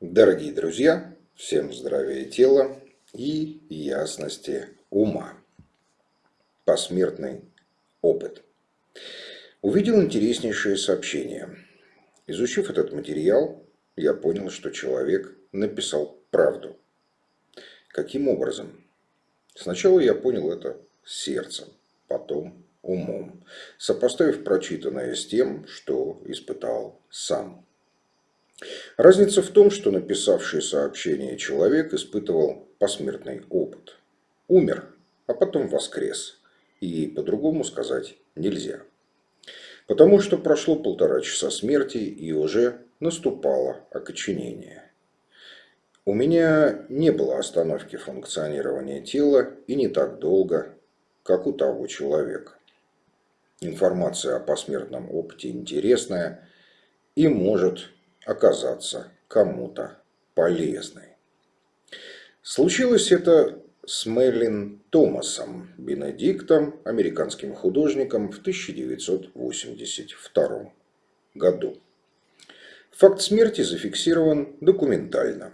Дорогие друзья, всем здравия тела и ясности ума. Посмертный опыт. Увидел интереснейшее сообщение. Изучив этот материал, я понял, что человек написал правду. Каким образом? Сначала я понял это сердцем, потом умом, сопоставив прочитанное с тем, что испытал сам. Разница в том, что написавший сообщение человек испытывал посмертный опыт. Умер, а потом воскрес. И по-другому сказать нельзя. Потому что прошло полтора часа смерти и уже наступало окоченение. У меня не было остановки функционирования тела и не так долго, как у того человека. Информация о посмертном опыте интересная и может оказаться кому-то полезной. Случилось это с Мерлин Томасом Бенедиктом, американским художником в 1982 году. Факт смерти зафиксирован документально.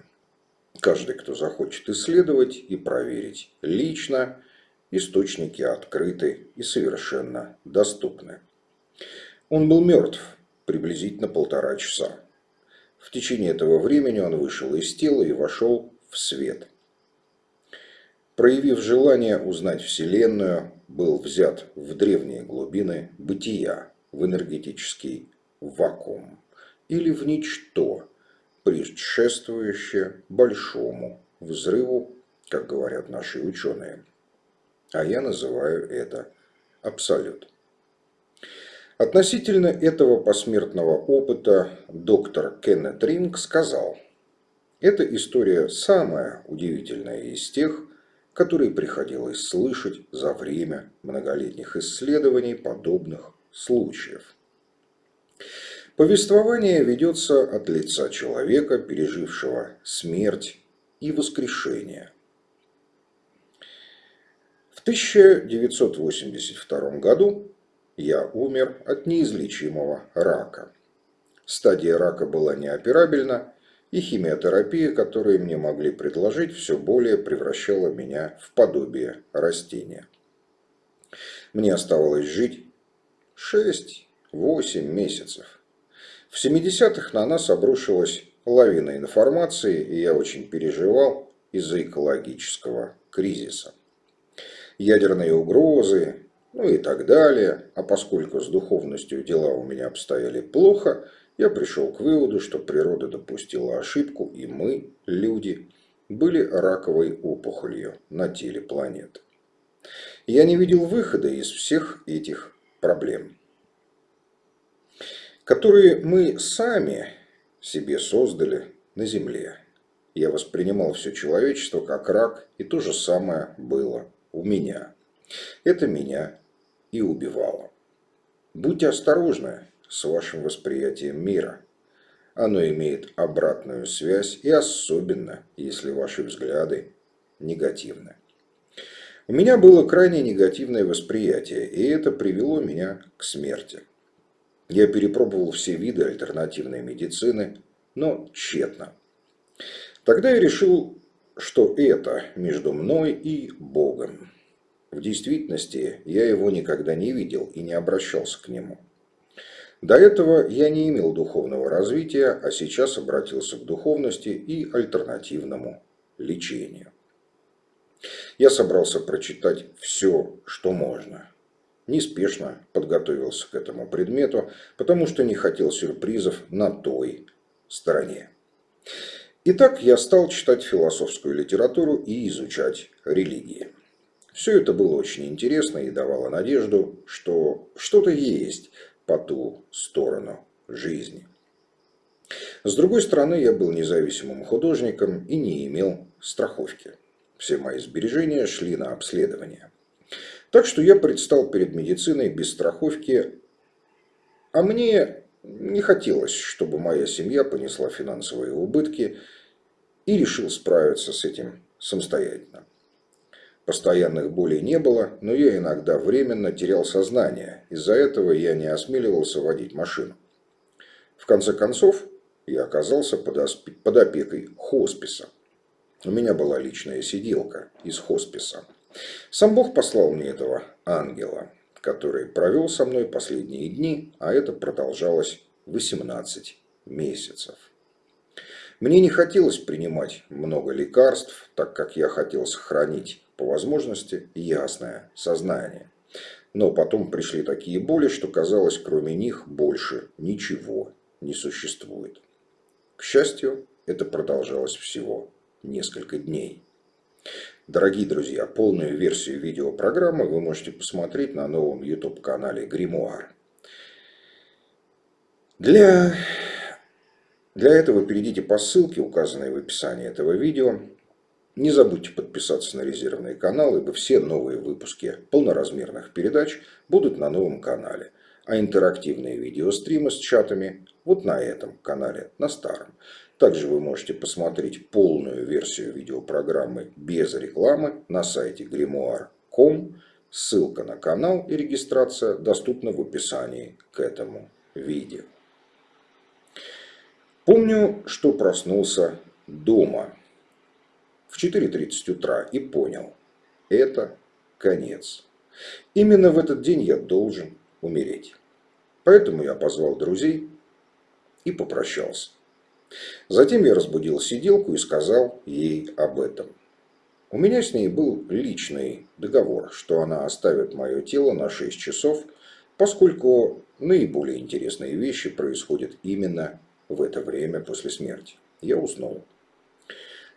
Каждый, кто захочет исследовать и проверить лично, источники открыты и совершенно доступны. Он был мертв приблизительно полтора часа. В течение этого времени он вышел из тела и вошел в свет. Проявив желание узнать Вселенную, был взят в древние глубины бытия, в энергетический вакуум или в ничто, предшествующее большому взрыву, как говорят наши ученые. А я называю это абсолют. Относительно этого посмертного опыта доктор Кеннет Ринг сказал, «Эта история самая удивительная из тех, которые приходилось слышать за время многолетних исследований подобных случаев». Повествование ведется от лица человека, пережившего смерть и воскрешение. В 1982 году я умер от неизлечимого рака. Стадия рака была неоперабельна, и химиотерапия, которую мне могли предложить, все более превращала меня в подобие растения. Мне оставалось жить 6-8 месяцев. В 70-х на нас обрушилась лавина информации, и я очень переживал из-за экологического кризиса. Ядерные угрозы, ну и так далее. А поскольку с духовностью дела у меня обстояли плохо, я пришел к выводу, что природа допустила ошибку, и мы, люди, были раковой опухолью на теле планеты. Я не видел выхода из всех этих проблем, которые мы сами себе создали на Земле. Я воспринимал все человечество как рак, и то же самое было у меня. Это меня и убивало. Будьте осторожны с вашим восприятием мира. Оно имеет обратную связь и особенно, если ваши взгляды негативны. У меня было крайне негативное восприятие, и это привело меня к смерти. Я перепробовал все виды альтернативной медицины, но тщетно. Тогда я решил, что это между мной и Богом. В действительности я его никогда не видел и не обращался к нему. До этого я не имел духовного развития, а сейчас обратился к духовности и альтернативному лечению. Я собрался прочитать все, что можно. Неспешно подготовился к этому предмету, потому что не хотел сюрпризов на той стороне. Итак, я стал читать философскую литературу и изучать религии. Все это было очень интересно и давало надежду, что что-то есть по ту сторону жизни. С другой стороны, я был независимым художником и не имел страховки. Все мои сбережения шли на обследование. Так что я предстал перед медициной без страховки, а мне не хотелось, чтобы моя семья понесла финансовые убытки и решил справиться с этим самостоятельно. Постоянных болей не было, но я иногда временно терял сознание. Из-за этого я не осмеливался водить машину. В конце концов, я оказался под опекой хосписа. У меня была личная сиделка из хосписа. Сам Бог послал мне этого ангела, который провел со мной последние дни, а это продолжалось 18 месяцев. Мне не хотелось принимать много лекарств, так как я хотел сохранить по возможности ясное сознание. Но потом пришли такие боли, что казалось, кроме них больше ничего не существует. К счастью, это продолжалось всего несколько дней. Дорогие друзья, полную версию видеопрограммы вы можете посмотреть на новом YouTube-канале Гримуар. Для, для этого перейдите по ссылке, указанной в описании этого видео. Не забудьте подписаться на резервный канал, ибо все новые выпуски полноразмерных передач будут на новом канале. А интерактивные видеостримы с чатами вот на этом канале, на старом. Также вы можете посмотреть полную версию видеопрограммы без рекламы на сайте grimoire.com. Ссылка на канал и регистрация доступна в описании к этому видео. Помню, что проснулся дома в 4.30 утра и понял, это конец. Именно в этот день я должен умереть. Поэтому я позвал друзей и попрощался. Затем я разбудил сиделку и сказал ей об этом. У меня с ней был личный договор, что она оставит мое тело на 6 часов, поскольку наиболее интересные вещи происходят именно в это время после смерти. Я уснул.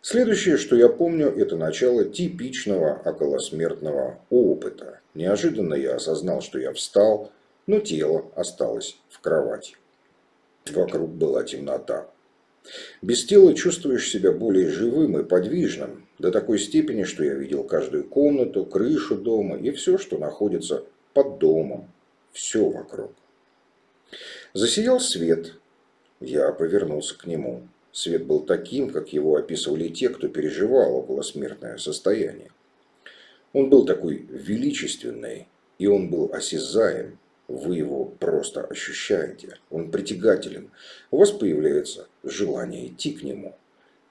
Следующее, что я помню, это начало типичного околосмертного опыта. Неожиданно я осознал, что я встал, но тело осталось в кровати. Вокруг была темнота. Без тела чувствуешь себя более живым и подвижным, до такой степени, что я видел каждую комнату, крышу дома и все, что находится под домом. Все вокруг. Засиял свет. Я повернулся к нему. Свет был таким, как его описывали те, кто переживал околосмертное состояние. Он был такой величественный, и он был осязаем, вы его просто ощущаете. Он притягателен. У вас появляется желание идти к нему,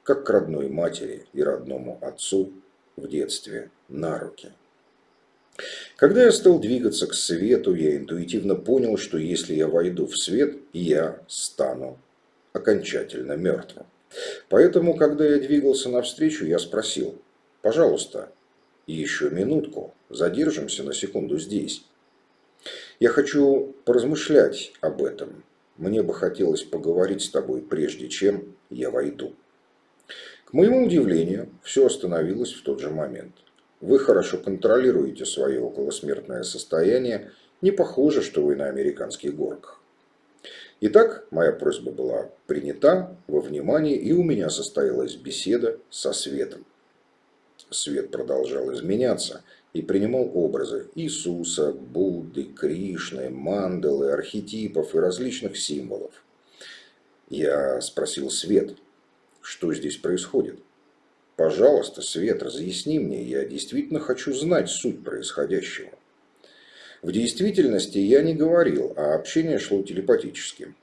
как к родной матери и родному отцу в детстве на руки. Когда я стал двигаться к свету, я интуитивно понял, что если я войду в свет, я стану окончательно мертвым. Поэтому, когда я двигался навстречу, я спросил, пожалуйста, еще минутку, задержимся на секунду здесь. Я хочу поразмышлять об этом. Мне бы хотелось поговорить с тобой, прежде чем я войду. К моему удивлению, все остановилось в тот же момент. Вы хорошо контролируете свое околосмертное состояние. Не похоже, что вы на американских горках. Итак, моя просьба была принята во внимание, и у меня состоялась беседа со Светом. Свет продолжал изменяться, и принимал образы Иисуса, Будды, Кришны, мандалы, архетипов и различных символов. Я спросил Свет, что здесь происходит. Пожалуйста, Свет, разъясни мне, я действительно хочу знать суть происходящего. В действительности я не говорил, а общение шло телепатически.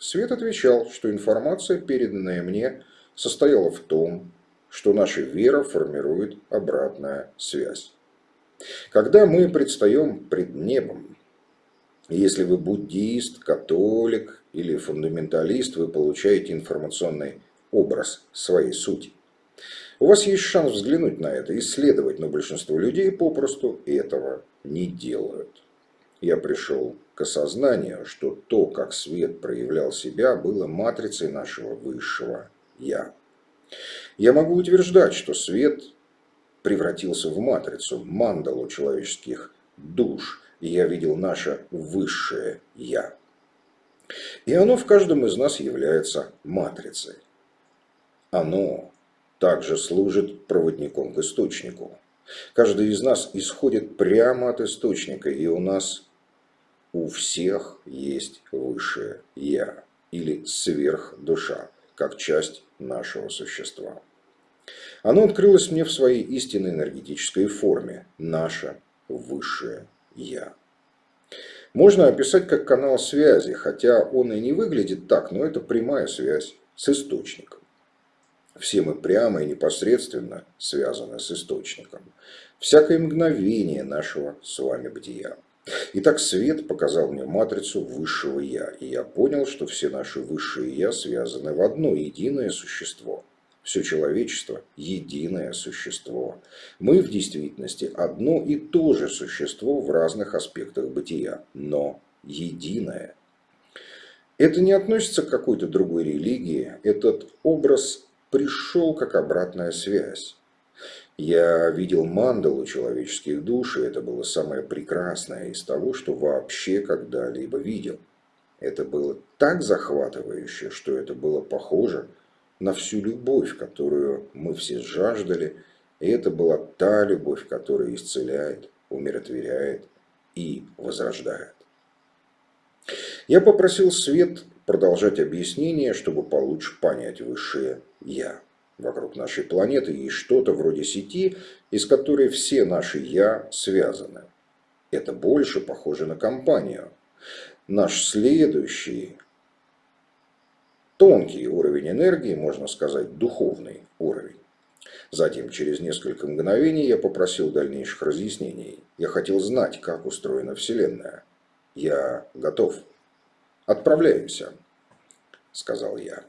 Свет отвечал, что информация, переданная мне, состояла в том, что наша вера формирует обратная связь. Когда мы предстаем пред небом, если вы буддист, католик или фундаменталист, вы получаете информационный образ своей сути. У вас есть шанс взглянуть на это, исследовать, но большинство людей попросту этого не делают. Я пришел к осознанию, что то, как свет проявлял себя, было матрицей нашего высшего «Я». Я могу утверждать, что свет превратился в матрицу, мандалу человеческих душ, и я видел наше высшее «Я». И оно в каждом из нас является матрицей. Оно также служит проводником к источнику. Каждый из нас исходит прямо от источника, и у нас у всех есть высшее «Я» или сверхдуша, как часть нашего существа. Оно открылось мне в своей истинной энергетической форме. Наше высшее Я. Можно описать как канал связи, хотя он и не выглядит так, но это прямая связь с источником. Все мы прямо и непосредственно связаны с источником. Всякое мгновение нашего с вами бытия. Итак, свет показал мне матрицу высшего Я, и я понял, что все наши высшие Я связаны в одно единое существо. Все человечество – единое существо. Мы в действительности одно и то же существо в разных аспектах бытия, но единое. Это не относится к какой-то другой религии, этот образ пришел как обратная связь. Я видел мандалу человеческих душ, и это было самое прекрасное из того, что вообще когда-либо видел. Это было так захватывающе, что это было похоже на всю любовь, которую мы все жаждали, и это была та любовь, которая исцеляет, умиротворяет и возрождает. Я попросил Свет продолжать объяснение, чтобы получше понять высшее «Я». Вокруг нашей планеты есть что-то вроде сети, из которой все наши «я» связаны. Это больше похоже на компанию. Наш следующий тонкий уровень энергии, можно сказать, духовный уровень. Затем, через несколько мгновений, я попросил дальнейших разъяснений. Я хотел знать, как устроена Вселенная. Я готов. Отправляемся, сказал я.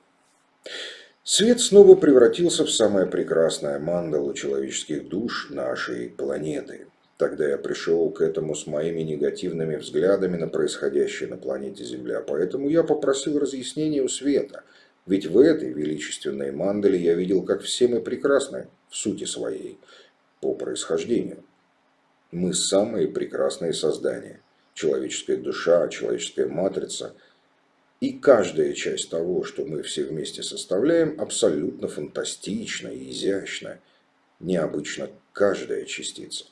Свет снова превратился в самое прекрасное мандалу человеческих душ нашей планеты. Тогда я пришел к этому с моими негативными взглядами на происходящее на планете Земля, поэтому я попросил разъяснения у Света. Ведь в этой величественной мандале я видел, как все мы прекрасны в сути своей, по происхождению. Мы самые прекрасные создания. Человеческая душа, человеческая матрица – и каждая часть того, что мы все вместе составляем, абсолютно фантастична и изящна. Необычно каждая частица.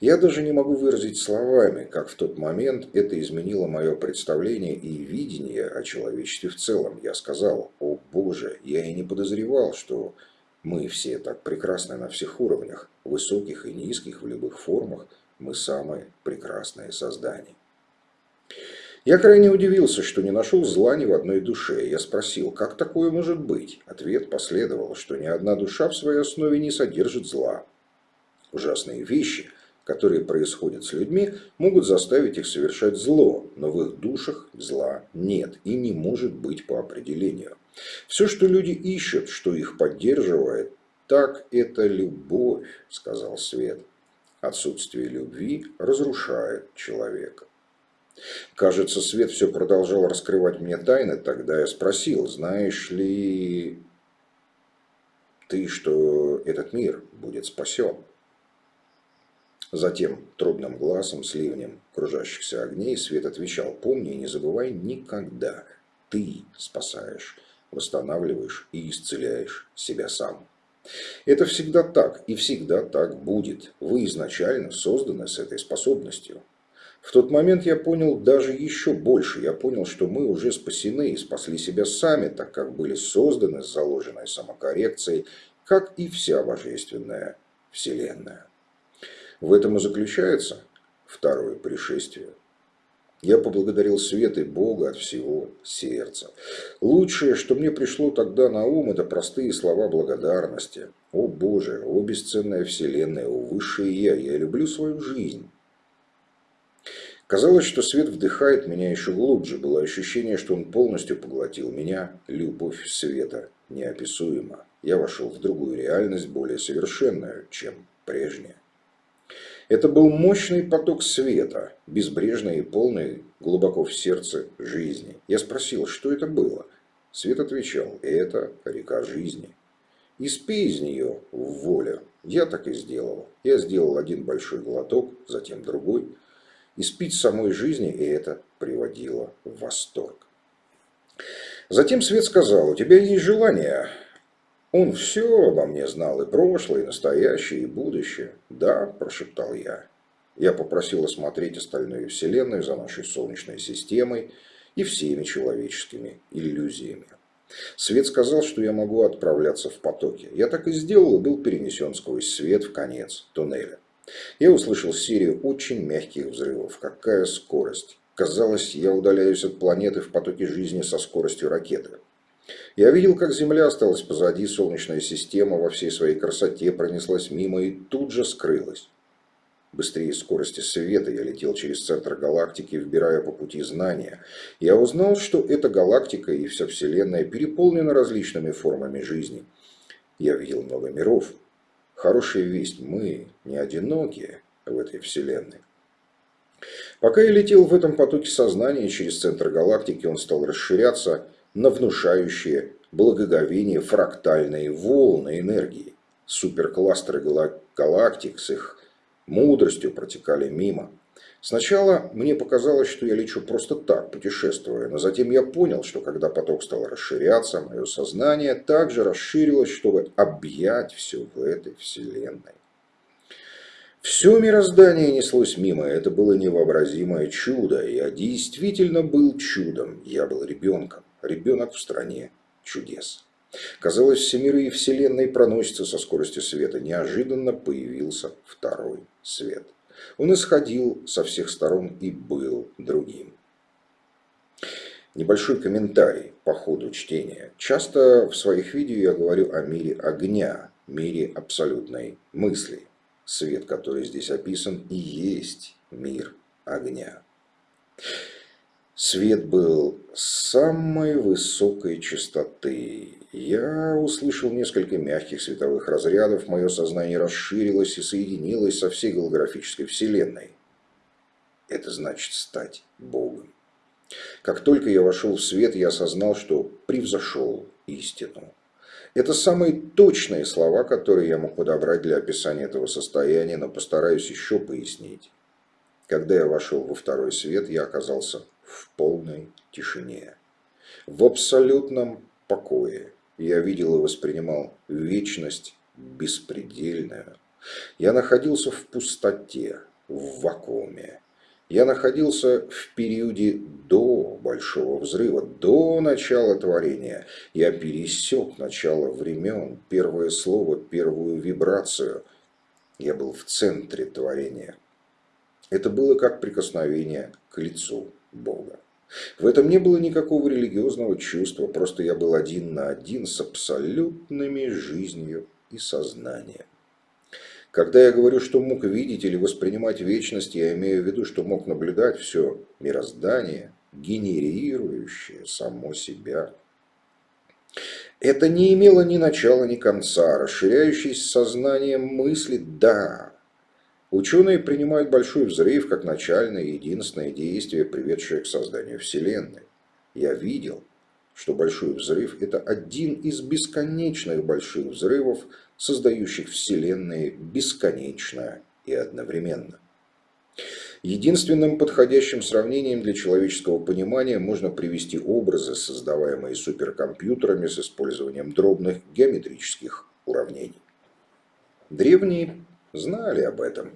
Я даже не могу выразить словами, как в тот момент это изменило мое представление и видение о человечестве в целом. Я сказал, о боже, я и не подозревал, что мы все так прекрасны на всех уровнях, высоких и низких, в любых формах, мы самые прекрасные создания. Я крайне удивился, что не нашел зла ни в одной душе. Я спросил, как такое может быть? Ответ последовал, что ни одна душа в своей основе не содержит зла. Ужасные вещи, которые происходят с людьми, могут заставить их совершать зло, но в их душах зла нет и не может быть по определению. Все, что люди ищут, что их поддерживает, так это любовь, сказал Свет. Отсутствие любви разрушает человека. Кажется, Свет все продолжал раскрывать мне тайны. Тогда я спросил, знаешь ли ты, что этот мир будет спасен? Затем трудным глазом с ливнем кружащихся огней Свет отвечал, помни и не забывай никогда, ты спасаешь, восстанавливаешь и исцеляешь себя сам. Это всегда так и всегда так будет. Вы изначально созданы с этой способностью. В тот момент я понял даже еще больше. Я понял, что мы уже спасены и спасли себя сами, так как были созданы с заложенной самокоррекцией, как и вся божественная Вселенная. В этом и заключается второе пришествие. Я поблагодарил свет и Бога от всего сердца. Лучшее, что мне пришло тогда на ум, это простые слова благодарности. О Боже, о бесценная Вселенная, о Высшее Я, я люблю свою жизнь. Казалось, что свет вдыхает меня еще глубже. Было ощущение, что он полностью поглотил меня. Любовь света неописуема. Я вошел в другую реальность, более совершенную, чем прежняя. Это был мощный поток света, безбрежный и полный глубоко в сердце жизни. Я спросил, что это было. Свет отвечал, это река жизни. И спи из нее в волю. Я так и сделал. Я сделал один большой глоток, затем другой – и спить самой жизни, и это приводило в восторг. Затем Свет сказал, у тебя есть желание. Он все обо мне знал, и прошлое, и настоящее, и будущее. Да, прошептал я. Я попросил осмотреть остальную Вселенную за нашей Солнечной системой и всеми человеческими иллюзиями. Свет сказал, что я могу отправляться в потоке. Я так и сделал и был перенесен сквозь свет в конец туннеля. Я услышал серию очень мягких взрывов. Какая скорость! Казалось, я удаляюсь от планеты в потоке жизни со скоростью ракеты. Я видел, как Земля осталась позади, Солнечная система во всей своей красоте пронеслась мимо и тут же скрылась. Быстрее скорости света я летел через центр галактики, вбирая по пути знания. Я узнал, что эта галактика и вся Вселенная переполнена различными формами жизни. Я видел много миров. Хорошая весть, мы не одинокие в этой Вселенной. Пока я летел в этом потоке сознания через центр галактики, он стал расширяться на внушающие благоговение фрактальные волны энергии. Суперкластеры галактик с их мудростью протекали мимо. Сначала мне показалось, что я лечу просто так, путешествуя, но затем я понял, что когда поток стал расширяться, мое сознание также расширилось, чтобы объять все в этой вселенной. Все мироздание неслось мимо, это было невообразимое чудо. Я действительно был чудом, я был ребенком, ребенок в стране чудес. Казалось, все миры и вселенной проносятся со скоростью света. Неожиданно появился второй свет. Он исходил со всех сторон и был другим. Небольшой комментарий по ходу чтения. Часто в своих видео я говорю о мире огня, мире абсолютной мысли. Свет, который здесь описан, и есть мир огня. Свет был самой высокой частоты. Я услышал несколько мягких световых разрядов, мое сознание расширилось и соединилось со всей голографической вселенной. Это значит стать Богом. Как только я вошел в свет, я осознал, что превзошел истину. Это самые точные слова, которые я мог подобрать для описания этого состояния, но постараюсь еще пояснить. Когда я вошел во второй свет, я оказался в полной тишине. В абсолютном покое. Я видел и воспринимал вечность беспредельную. Я находился в пустоте, в вакууме. Я находился в периоде до Большого Взрыва, до начала творения. Я пересек начало времен, первое слово, первую вибрацию. Я был в центре творения. Это было как прикосновение к лицу Бога. В этом не было никакого религиозного чувства, просто я был один на один с абсолютными жизнью и сознанием. Когда я говорю, что мог видеть или воспринимать вечность, я имею в виду, что мог наблюдать все мироздание, генерирующее само себя. Это не имело ни начала, ни конца. Расширяющееся сознание мысли – да. Ученые принимают большой взрыв как начальное и единственное действие, приведшее к созданию Вселенной. Я видел, что большой взрыв – это один из бесконечных больших взрывов, создающих Вселенные бесконечно и одновременно. Единственным подходящим сравнением для человеческого понимания можно привести образы, создаваемые суперкомпьютерами с использованием дробных геометрических уравнений. Древние знали об этом.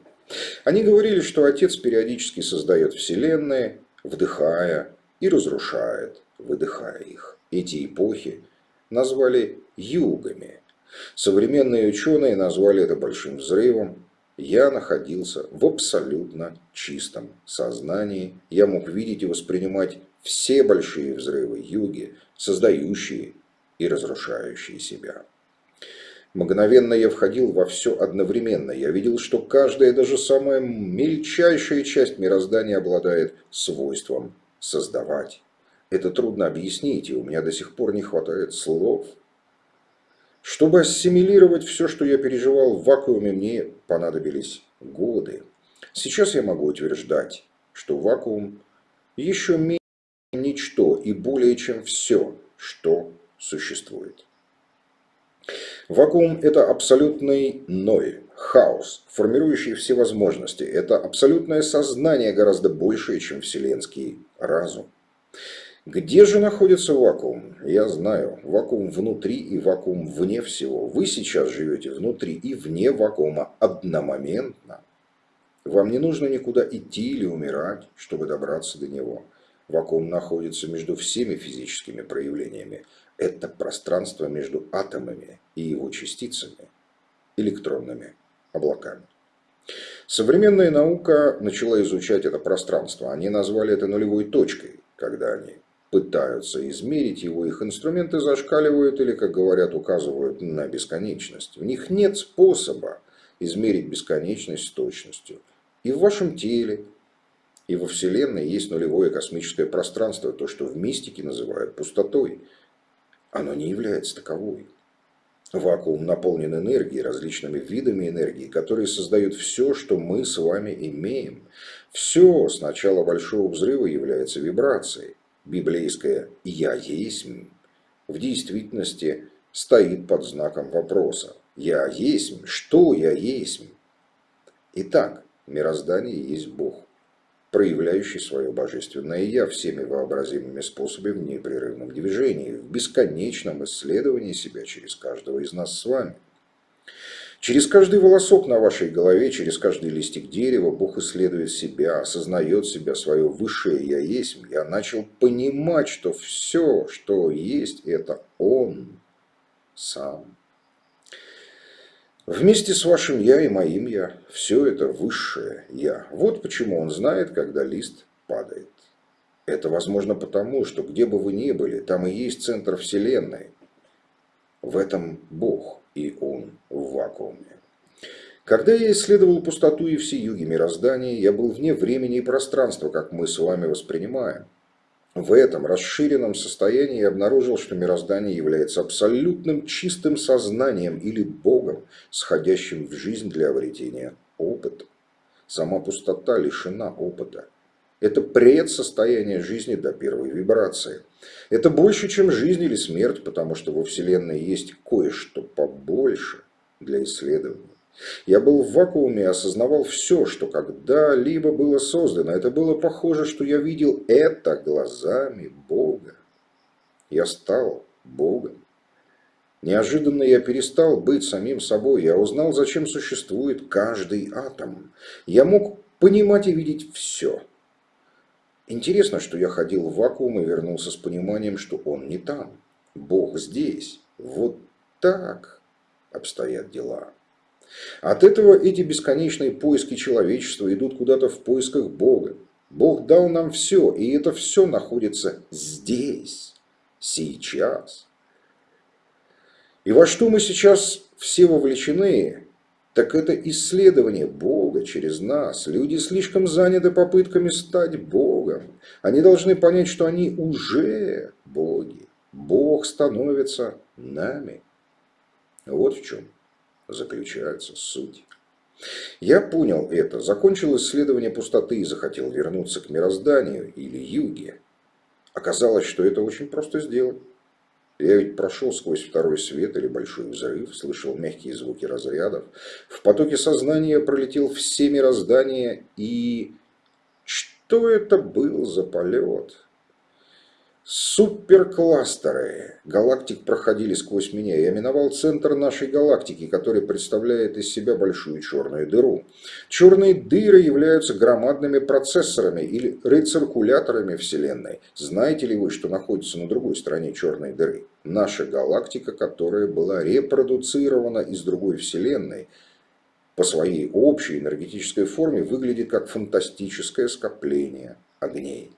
Они говорили, что Отец периодически создает Вселенные, вдыхая и разрушает, выдыхая их. Эти эпохи назвали югами. Современные ученые назвали это большим взрывом. Я находился в абсолютно чистом сознании. Я мог видеть и воспринимать все большие взрывы юги, создающие и разрушающие себя. Мгновенно я входил во все одновременно. Я видел, что каждая, даже самая мельчайшая часть мироздания обладает свойством создавать. Это трудно объяснить, и у меня до сих пор не хватает слов. Чтобы ассимилировать все, что я переживал в вакууме, мне понадобились годы. Сейчас я могу утверждать, что вакуум еще менее ничто и более чем все, что существует. Вакуум – это абсолютный ноль, хаос, формирующий все возможности. Это абсолютное сознание гораздо большее, чем вселенский разум. Где же находится вакуум? Я знаю. Вакуум внутри и вакуум вне всего. Вы сейчас живете внутри и вне вакуума одномоментно. Вам не нужно никуда идти или умирать, чтобы добраться до него. Вакуум находится между всеми физическими проявлениями это пространство между атомами и его частицами, электронными облаками. Современная наука начала изучать это пространство. Они назвали это нулевой точкой, когда они пытаются измерить его, их инструменты зашкаливают или, как говорят, указывают на бесконечность. В них нет способа измерить бесконечность с точностью. И в вашем теле, и во Вселенной есть нулевое космическое пространство, то, что в мистике называют пустотой. Оно не является таковой. Вакуум наполнен энергией, различными видами энергии, которые создают все, что мы с вами имеем. Все с начала Большого Взрыва является вибрацией. Библейское «Я есть» в действительности стоит под знаком вопроса. «Я есть? Что я есть?» Итак, мироздание есть Бог, проявляющий свое божественное «Я» всеми вообразимыми способами в непрерывном движении, в бесконечном исследовании себя через каждого из нас с вами. Через каждый волосок на вашей голове, через каждый листик дерева Бог исследует себя, осознает себя, свое высшее «Я есть». Я начал понимать, что все, что есть, это Он сам. Вместе с вашим «я» и моим «я» все это высшее «я». Вот почему он знает, когда лист падает. Это возможно потому, что где бы вы ни были, там и есть центр Вселенной. В этом Бог и он в вакууме. Когда я исследовал пустоту и все юги мироздания, я был вне времени и пространства, как мы с вами воспринимаем. В этом расширенном состоянии я обнаружил, что мироздание является абсолютным чистым сознанием или Богом, сходящим в жизнь для обретения опыта. Сама пустота лишена опыта. Это предсостояние жизни до первой вибрации. Это больше, чем жизнь или смерть, потому что во Вселенной есть кое-что побольше для исследования. Я был в вакууме и осознавал все, что когда-либо было создано. Это было похоже, что я видел это глазами Бога. Я стал Богом. Неожиданно я перестал быть самим собой. Я узнал, зачем существует каждый атом. Я мог понимать и видеть все. Интересно, что я ходил в вакуум и вернулся с пониманием, что он не там. Бог здесь. Вот так обстоят дела. От этого эти бесконечные поиски человечества идут куда-то в поисках Бога. Бог дал нам все, и это все находится здесь, сейчас. И во что мы сейчас все вовлечены, так это исследование Бога через нас. Люди слишком заняты попытками стать Богом. Они должны понять, что они уже боги. Бог становится нами. Вот в чем заключается суть. Я понял это, закончил исследование пустоты и захотел вернуться к мирозданию или юге. Оказалось, что это очень просто сделать. Я ведь прошел сквозь второй свет или большой взрыв, слышал мягкие звуки разрядов. В потоке сознания пролетел все мироздания и... Что это был за полет? Суперкластеры галактик проходили сквозь меня. Я миновал центр нашей галактики, который представляет из себя большую черную дыру. Черные дыры являются громадными процессорами или рециркуляторами Вселенной. Знаете ли вы, что находится на другой стороне черной дыры? Наша галактика, которая была репродуцирована из другой Вселенной, по своей общей энергетической форме выглядит как фантастическое скопление огней.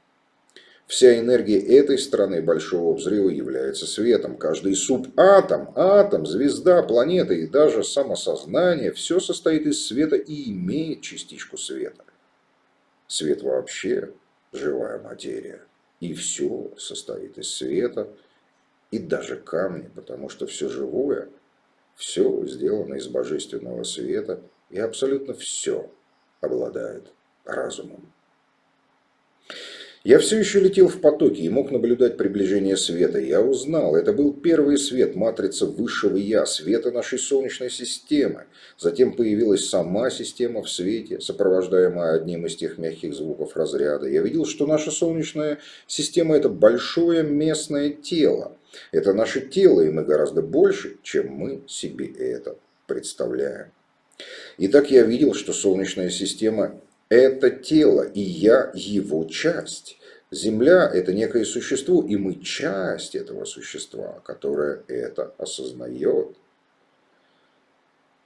Вся энергия этой стороны Большого Взрыва является светом. Каждый субатом, атом, звезда, планета и даже самосознание – все состоит из света и имеет частичку света. Свет вообще – живая материя. И все состоит из света, и даже камни, потому что все живое, все сделано из божественного света, и абсолютно все обладает разумом. Я все еще летел в потоке и мог наблюдать приближение света. Я узнал, это был первый свет, матрица высшего Я, света нашей Солнечной системы. Затем появилась сама система в свете, сопровождаемая одним из тех мягких звуков разряда. Я видел, что наша Солнечная система – это большое местное тело. Это наше тело, и мы гораздо больше, чем мы себе это представляем. Итак, я видел, что Солнечная система это тело, и я его часть. Земля – это некое существо, и мы часть этого существа, которое это осознает.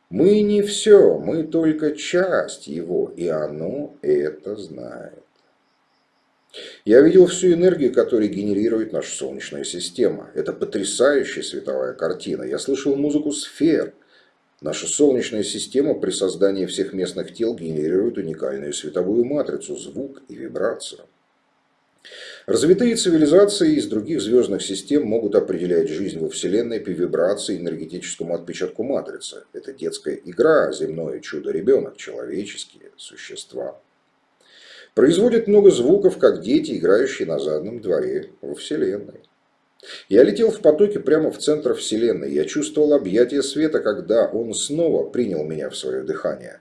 Мы не все, мы только часть его, и оно это знает. Я видел всю энергию, которую генерирует наша Солнечная система. Это потрясающая световая картина. Я слышал музыку сфер. Наша Солнечная система при создании всех местных тел генерирует уникальную световую матрицу, звук и вибрацию. Развитые цивилизации из других звездных систем могут определять жизнь во Вселенной по вибрации и энергетическому отпечатку матрицы. Это детская игра, земное чудо-ребенок, человеческие существа. Производят много звуков, как дети, играющие на заднем дворе во Вселенной. Я летел в потоке прямо в центр Вселенной. Я чувствовал объятие света, когда он снова принял меня в свое дыхание.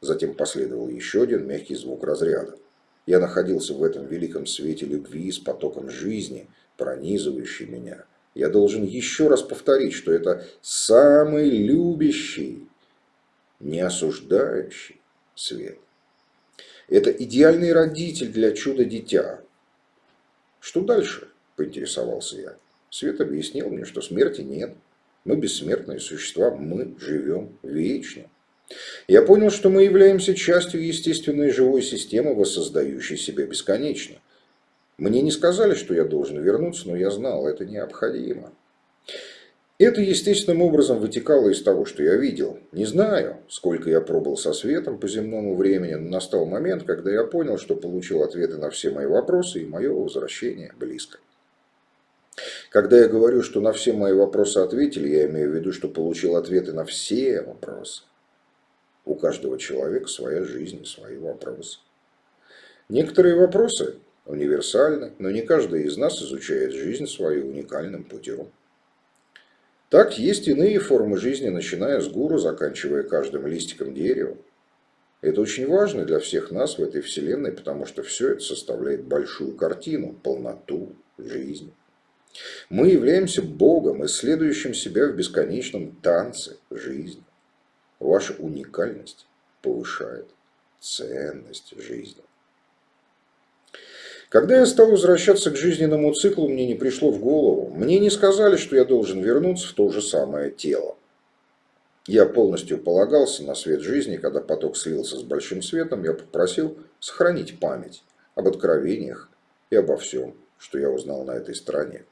Затем последовал еще один мягкий звук разряда. Я находился в этом великом свете любви с потоком жизни, пронизывающий меня. Я должен еще раз повторить, что это самый любящий, не осуждающий свет. Это идеальный родитель для чуда-дитя. Что дальше? Поинтересовался я. Свет объяснил мне, что смерти нет. Мы бессмертные существа, мы живем вечно. Я понял, что мы являемся частью естественной живой системы, воссоздающей себя бесконечно. Мне не сказали, что я должен вернуться, но я знал, это необходимо. Это естественным образом вытекало из того, что я видел. Не знаю, сколько я пробыл со светом по земному времени, но настал момент, когда я понял, что получил ответы на все мои вопросы, и мое возвращение близко. Когда я говорю, что на все мои вопросы ответили, я имею в виду, что получил ответы на все вопросы. У каждого человека своя жизнь свои вопросы. Некоторые вопросы универсальны, но не каждый из нас изучает жизнь свою уникальным путем. Так есть иные формы жизни, начиная с гуру, заканчивая каждым листиком дерева. Это очень важно для всех нас в этой вселенной, потому что все это составляет большую картину, полноту жизни. Мы являемся Богом, исследующим себя в бесконечном танце жизни. Ваша уникальность повышает ценность жизни. Когда я стал возвращаться к жизненному циклу, мне не пришло в голову. Мне не сказали, что я должен вернуться в то же самое тело. Я полностью полагался на свет жизни, когда поток слился с большим светом, я попросил сохранить память об откровениях и обо всем, что я узнал на этой стороне.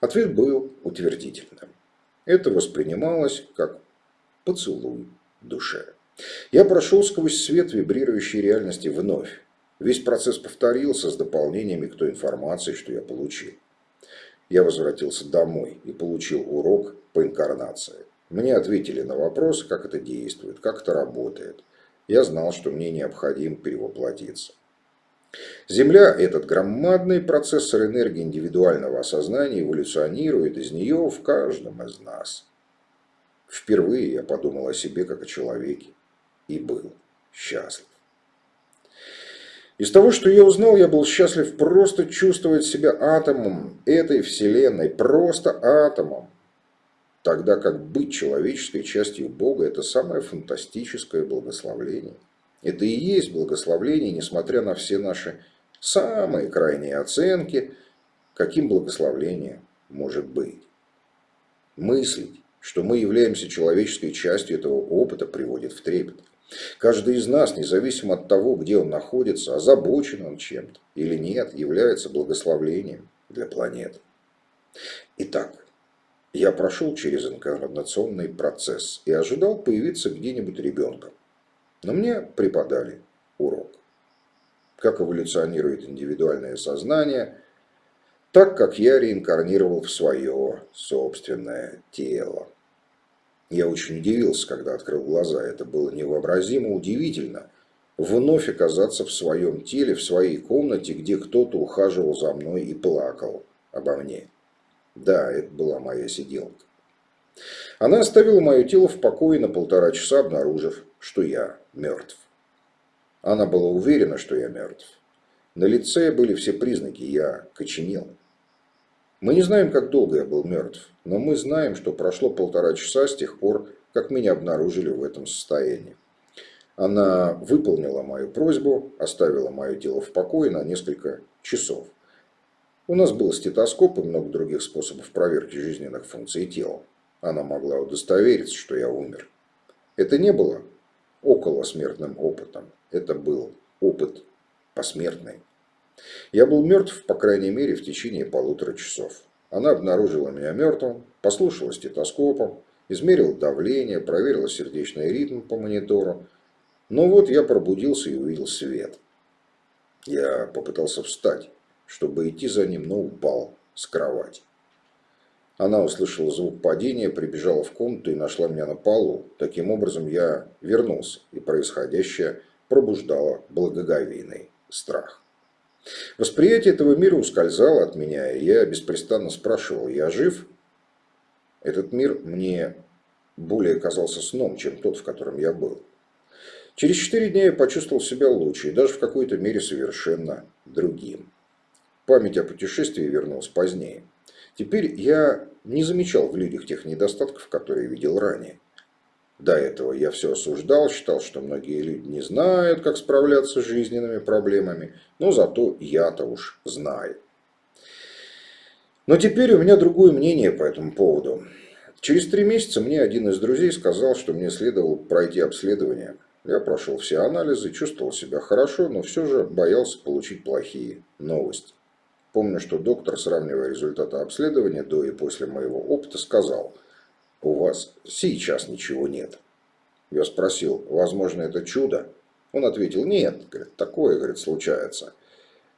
Ответ был утвердительным. Это воспринималось как поцелуй душе. Я прошел сквозь свет вибрирующей реальности вновь. Весь процесс повторился с дополнениями к той информации, что я получил. Я возвратился домой и получил урок по инкарнации. Мне ответили на вопрос, как это действует, как это работает. Я знал, что мне необходимо перевоплотиться. Земля, этот громадный процессор энергии индивидуального осознания, эволюционирует из нее в каждом из нас. Впервые я подумал о себе как о человеке и был счастлив. Из того, что я узнал, я был счастлив просто чувствовать себя атомом этой вселенной, просто атомом. Тогда как быть человеческой частью Бога – это самое фантастическое благословление. Это и есть благословление, несмотря на все наши самые крайние оценки, каким благословление может быть. Мыслить, что мы являемся человеческой частью этого опыта, приводит в трепет. Каждый из нас, независимо от того, где он находится, озабочен он чем-то или нет, является благословлением для планеты. Итак, я прошел через инкарнационный процесс и ожидал появиться где-нибудь ребенком. Но мне преподали урок. Как эволюционирует индивидуальное сознание, так как я реинкарнировал в свое собственное тело. Я очень удивился, когда открыл глаза. Это было невообразимо удивительно. Вновь оказаться в своем теле, в своей комнате, где кто-то ухаживал за мной и плакал обо мне. Да, это была моя сиделка. Она оставила мое тело в покое на полтора часа, обнаружив, что я мертв. Она была уверена, что я мертв. На лице были все признаки, я коченел. Мы не знаем, как долго я был мертв, но мы знаем, что прошло полтора часа с тех пор, как меня обнаружили в этом состоянии. Она выполнила мою просьбу, оставила мое тело в покое на несколько часов. У нас был стетоскоп и много других способов проверки жизненных функций тела. Она могла удостовериться, что я умер. Это не было околосмертным опытом. Это был опыт посмертный. Я был мертв, по крайней мере, в течение полутора часов. Она обнаружила меня мертвым, послушала стетоскопом, измерила давление, проверила сердечный ритм по монитору. Но вот я пробудился и увидел свет. Я попытался встать, чтобы идти за ним, но упал с кровати. Она услышала звук падения, прибежала в комнату и нашла меня на полу. Таким образом, я вернулся, и происходящее пробуждало благоговейный страх. Восприятие этого мира ускользало от меня, и я беспрестанно спрашивал, я жив? Этот мир мне более казался сном, чем тот, в котором я был. Через четыре дня я почувствовал себя лучше и даже в какой-то мере совершенно другим. Память о путешествии вернулась позднее. Теперь я не замечал в людях тех недостатков, которые видел ранее. До этого я все осуждал, считал, что многие люди не знают, как справляться с жизненными проблемами, но зато я-то уж знаю. Но теперь у меня другое мнение по этому поводу. Через три месяца мне один из друзей сказал, что мне следовало пройти обследование. Я прошел все анализы, чувствовал себя хорошо, но все же боялся получить плохие новости. Помню, что доктор, сравнивая результаты обследования до и после моего опыта, сказал, у вас сейчас ничего нет. Я спросил, возможно, это чудо? Он ответил, нет, говорит, такое, говорит, случается.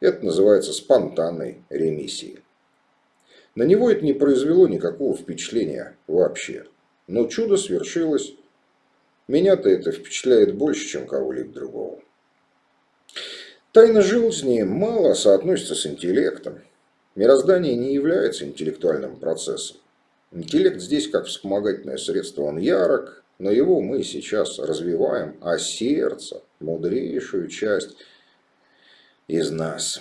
Это называется спонтанной ремиссией. На него это не произвело никакого впечатления вообще. Но чудо свершилось. Меня-то это впечатляет больше, чем кого-либо другого. Тайна жизни мало соотносится с интеллектом. Мироздание не является интеллектуальным процессом. Интеллект здесь как вспомогательное средство, он ярок, но его мы сейчас развиваем, а сердце, мудрейшую часть из нас.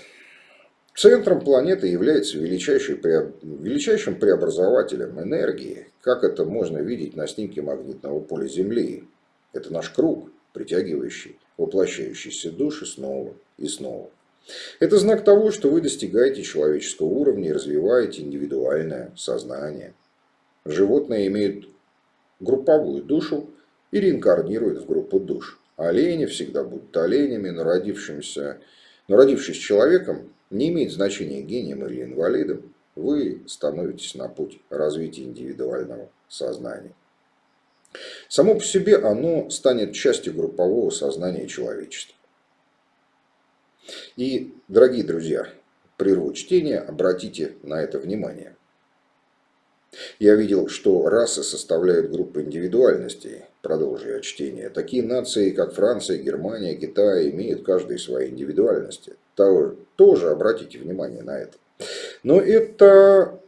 Центром планеты является величайшим преобразователем энергии, как это можно видеть на снимке магнитного поля Земли. Это наш круг, притягивающий воплощающиеся души снова и снова. Это знак того, что вы достигаете человеческого уровня и развиваете индивидуальное сознание. Животные имеют групповую душу и реинкарнируют в группу душ. Олени всегда будут оленями, но, родившимся, но родившись человеком, не имеет значения гением или инвалидом, вы становитесь на путь развития индивидуального сознания. Само по себе оно станет частью группового сознания человечества. И, дорогие друзья, прерву чтение, обратите на это внимание. Я видел, что расы составляют группы индивидуальностей, продолжая чтение. Такие нации, как Франция, Германия, Китай, имеют каждые свои индивидуальности. Тоже обратите внимание на это. Но это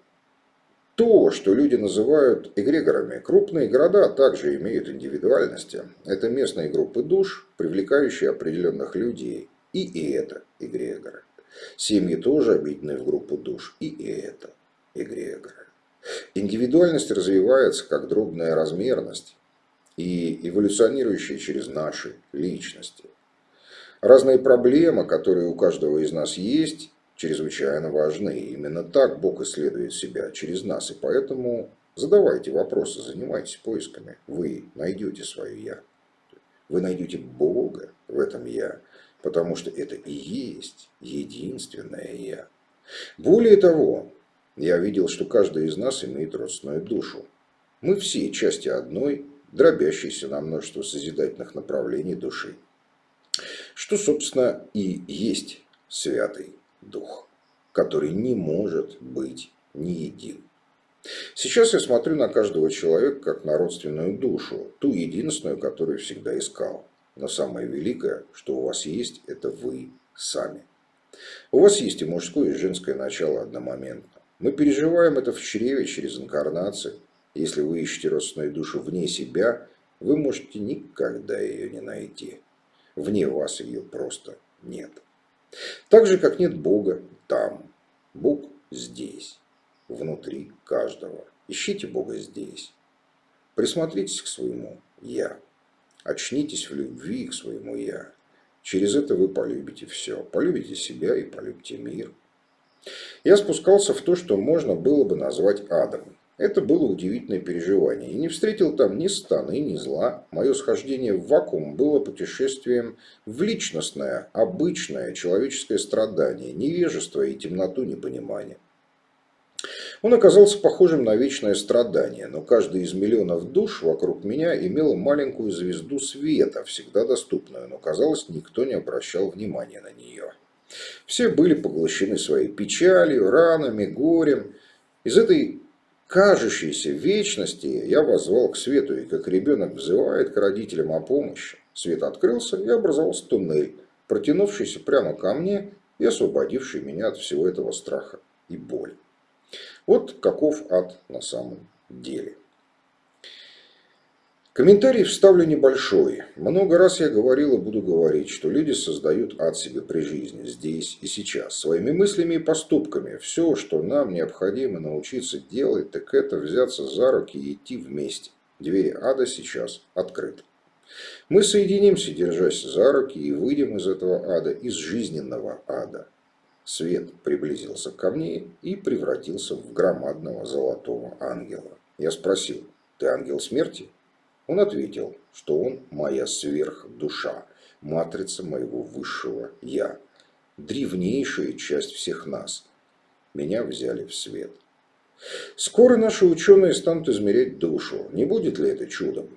то, что люди называют эгрегорами. Крупные города также имеют индивидуальности. Это местные группы душ, привлекающие определенных людей. И это эгрегоры. Семьи тоже объединены в группу душ. И это эгрегоры. Индивидуальность развивается как дробная размерность и эволюционирующая через наши личности. Разные проблемы, которые у каждого из нас есть, чрезвычайно важны. Именно так Бог исследует себя через нас. И поэтому задавайте вопросы, занимайтесь поисками. Вы найдете свое «я». Вы найдете Бога в этом «я», потому что это и есть единственное «я». Более того, я видел, что каждый из нас имеет родственную душу. Мы все части одной, дробящейся на множество созидательных направлений души. Что, собственно, и есть святый дух, который не может быть не един. Сейчас я смотрю на каждого человека как на родственную душу, ту единственную, которую всегда искал. Но самое великое, что у вас есть, это вы сами. У вас есть и мужское, и женское начало одномоментно. Мы переживаем это в чреве через инкарнацию. Если вы ищете родственную душу вне себя, вы можете никогда ее не найти. Вне вас ее просто нет. Так же, как нет Бога там. Бог здесь, внутри каждого. Ищите Бога здесь. Присмотритесь к своему «я». Очнитесь в любви к своему «я». Через это вы полюбите все. Полюбите себя и полюбите мир. Я спускался в то, что можно было бы назвать адом. Это было удивительное переживание. И не встретил там ни станы, ни зла. Мое схождение в вакуум было путешествием в личностное, обычное человеческое страдание, невежество и темноту непонимания. Он оказался похожим на вечное страдание, но каждый из миллионов душ вокруг меня имел маленькую звезду света, всегда доступную, но, казалось, никто не обращал внимания на нее. Все были поглощены своей печалью, ранами, горем. Из этой кажущейся вечности я возвал к свету, и как ребенок взывает к родителям о помощи. Свет открылся, и образовался туннель, протянувшийся прямо ко мне и освободивший меня от всего этого страха и боли. Вот каков ад на самом деле. Комментарий вставлю небольшой. Много раз я говорил и буду говорить, что люди создают ад себе при жизни, здесь и сейчас, своими мыслями и поступками. Все, что нам необходимо научиться делать, так это взяться за руки и идти вместе. Двери ада сейчас открыты. Мы соединимся, держась за руки, и выйдем из этого ада, из жизненного ада. Свет приблизился ко мне и превратился в громадного золотого ангела. Я спросил, ты ангел смерти? Он ответил, что он моя сверхдуша, матрица моего высшего «я», древнейшая часть всех нас. Меня взяли в свет. Скоро наши ученые станут измерять душу. Не будет ли это чудом?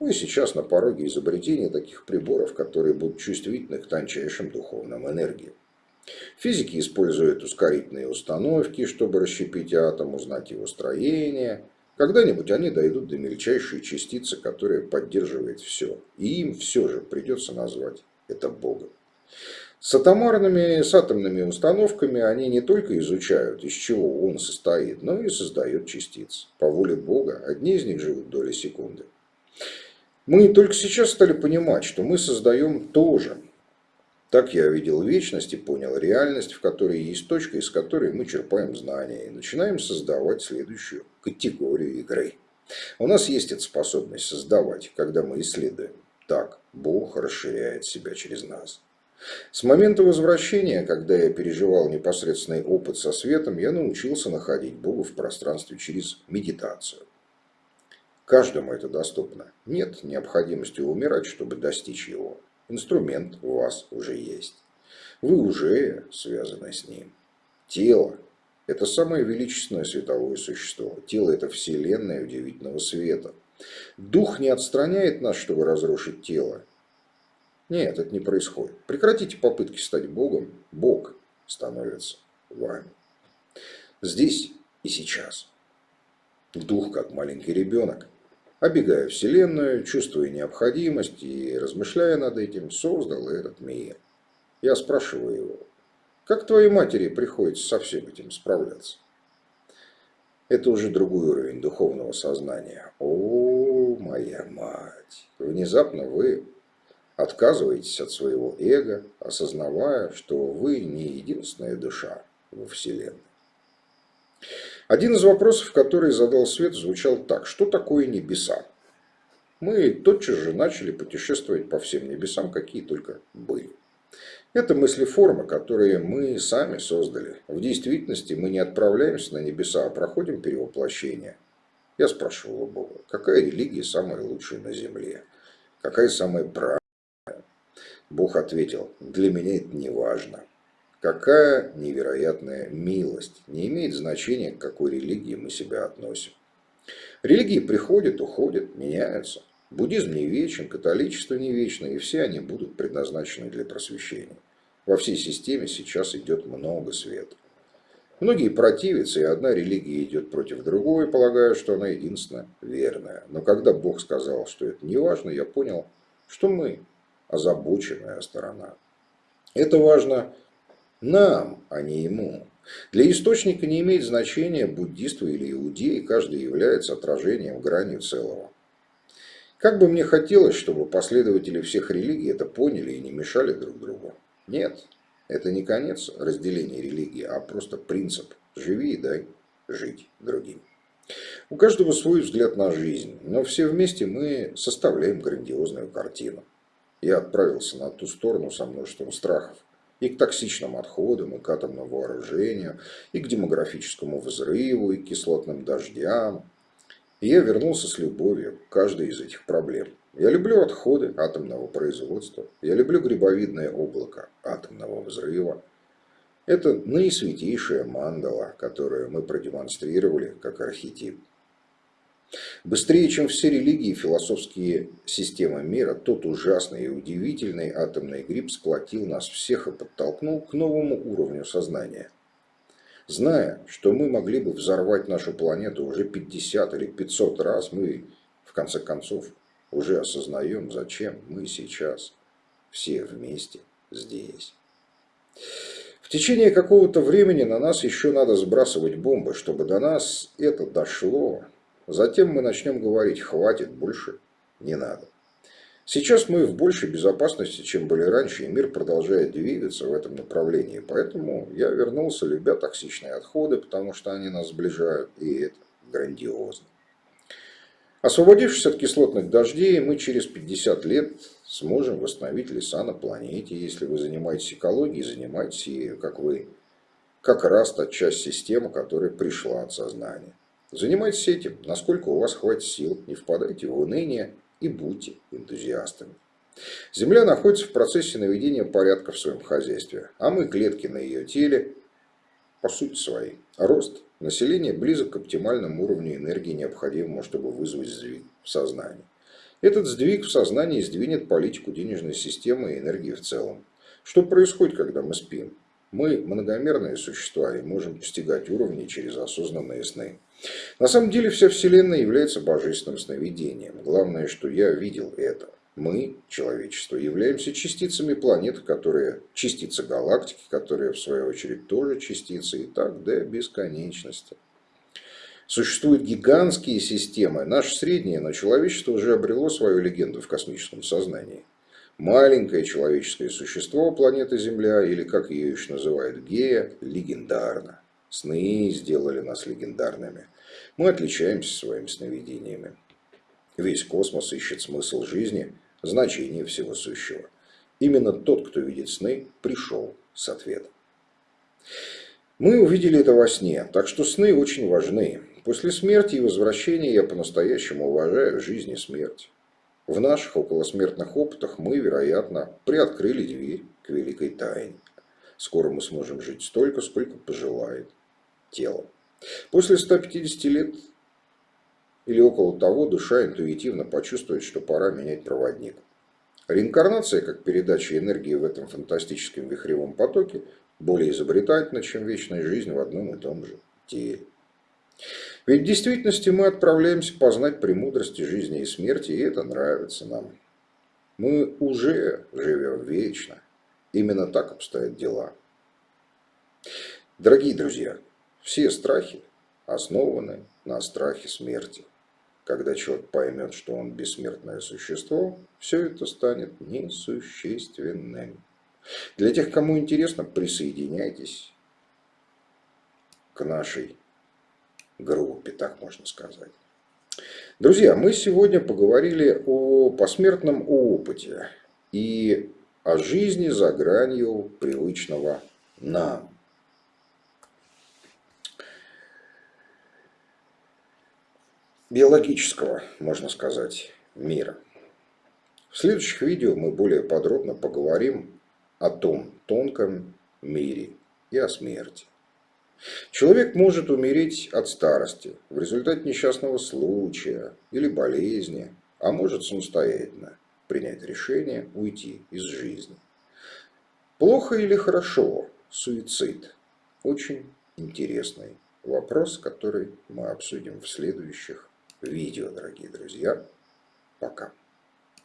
Мы сейчас на пороге изобретения таких приборов, которые будут чувствительны к тончайшим духовным энергиям. Физики используют ускорительные установки, чтобы расщепить атом, узнать его строение, когда-нибудь они дойдут до мельчайшей частицы, которая поддерживает все. И им все же придется назвать это Богом. С атомарными, с атомными установками они не только изучают, из чего он состоит, но и создают частицы. По воле Бога одни из них живут доли секунды. Мы только сейчас стали понимать, что мы создаем тоже так я видел вечность и понял реальность, в которой есть точка, из которой мы черпаем знания и начинаем создавать следующую категорию игры. У нас есть эта способность создавать, когда мы исследуем. Так Бог расширяет себя через нас. С момента возвращения, когда я переживал непосредственный опыт со светом, я научился находить Бога в пространстве через медитацию. Каждому это доступно. Нет необходимости умирать, чтобы достичь его. Инструмент у вас уже есть. Вы уже связаны с ним. Тело – это самое величественное световое существо. Тело – это вселенная удивительного света. Дух не отстраняет нас, чтобы разрушить тело. Нет, это не происходит. Прекратите попытки стать Богом. Бог становится вами. Здесь и сейчас. Дух, как маленький ребенок, обегая Вселенную, чувствуя необходимость и размышляя над этим, создал этот мир. Я спрашиваю его, как твоей матери приходится со всем этим справляться? Это уже другой уровень духовного сознания. О, моя мать! Внезапно вы отказываетесь от своего эго, осознавая, что вы не единственная душа во Вселенной. Один из вопросов, который задал Свет, звучал так. Что такое небеса? Мы тотчас же начали путешествовать по всем небесам, какие только были. Это мыслеформы, которые мы сами создали. В действительности мы не отправляемся на небеса, а проходим перевоплощение. Я спрашивал у Бога, какая религия самая лучшая на земле? Какая самая правильная? Бог ответил, для меня это не важно. Какая невероятная милость. Не имеет значения, к какой религии мы себя относим. Религии приходят, уходят, меняются. Буддизм не вечен, католичество не вечно, и все они будут предназначены для просвещения. Во всей системе сейчас идет много света. Многие противятся, и одна религия идет против другой, полагая, что она единственно верная. Но когда Бог сказал, что это не важно, я понял, что мы озабоченная сторона. Это важно нам, а не ему. Для источника не имеет значения, буддист или иудей, каждый является отражением гранью целого. Как бы мне хотелось, чтобы последователи всех религий это поняли и не мешали друг другу. Нет, это не конец разделения религии, а просто принцип «живи и дай жить другим». У каждого свой взгляд на жизнь, но все вместе мы составляем грандиозную картину. Я отправился на ту сторону со множеством страхов. и к токсичным отходам, и к атомному вооружению, и к демографическому взрыву, и к кислотным дождям. И я вернулся с любовью к каждой из этих проблем. Я люблю отходы атомного производства. Я люблю грибовидное облако атомного взрыва. Это наисвятейшая мандала, которую мы продемонстрировали как архетип. Быстрее, чем все религии и философские системы мира, тот ужасный и удивительный атомный гриб сплотил нас всех и подтолкнул к новому уровню сознания. Зная, что мы могли бы взорвать нашу планету уже 50 или 500 раз, мы, в конце концов, уже осознаем, зачем мы сейчас все вместе здесь. В течение какого-то времени на нас еще надо сбрасывать бомбы, чтобы до нас это дошло, Затем мы начнем говорить, хватит, больше не надо. Сейчас мы в большей безопасности, чем были раньше, и мир продолжает двигаться в этом направлении. Поэтому я вернулся, любя токсичные отходы, потому что они нас сближают, и это грандиозно. Освободившись от кислотных дождей, мы через 50 лет сможем восстановить леса на планете. Если вы занимаетесь экологией, занимайтесь ею, как вы. Как раз та часть системы, которая пришла от сознания. Занимайтесь этим, насколько у вас хватит сил, не впадайте в уныние и будьте энтузиастами. Земля находится в процессе наведения порядка в своем хозяйстве, а мы клетки на ее теле, по сути своей. Рост населения близок к оптимальному уровню энергии, необходимому, чтобы вызвать сдвиг в сознании. Этот сдвиг в сознании сдвинет политику денежной системы и энергии в целом. Что происходит, когда мы спим? Мы многомерные существа и можем достигать уровней через осознанные сны. На самом деле вся Вселенная является божественным сновидением. Главное, что я видел это. Мы, человечество, являемся частицами планеты, которые частицы галактики, которые в свою очередь тоже частицы, и так до бесконечности. Существуют гигантские системы. Наше среднее, но человечество уже обрело свою легенду в космическом сознании маленькое человеческое существо планеты Земля, или как ее еще называют Гея, легендарно. Сны сделали нас легендарными. Мы отличаемся своими сновидениями. Весь космос ищет смысл жизни, значение всего сущего. Именно тот, кто видит сны, пришел с ответом. Мы увидели это во сне, так что сны очень важны. После смерти и возвращения я по-настоящему уважаю жизнь и смерть. В наших околосмертных опытах мы, вероятно, приоткрыли дверь к великой тайне. Скоро мы сможем жить столько, сколько пожелает тело. После 150 лет или около того душа интуитивно почувствует, что пора менять проводник. Реинкарнация, как передача энергии в этом фантастическом вихревом потоке, более изобретательна, чем вечная жизнь в одном и том же теле. Ведь в действительности мы отправляемся познать премудрости жизни и смерти, и это нравится нам. Мы уже живем вечно. Именно так обстоят дела. Дорогие друзья, все страхи основаны на страхе смерти. Когда человек поймет, что он бессмертное существо, все это станет несущественным. Для тех, кому интересно, присоединяйтесь к нашей группе, так можно сказать. Друзья, мы сегодня поговорили о посмертном опыте и о жизни за гранью привычного нам. биологического, можно сказать, мира. В следующих видео мы более подробно поговорим о том тонком мире и о смерти. Человек может умереть от старости, в результате несчастного случая или болезни, а может самостоятельно принять решение уйти из жизни. Плохо или хорошо суицид? Очень интересный вопрос, который мы обсудим в следующих видео, дорогие друзья. Пока.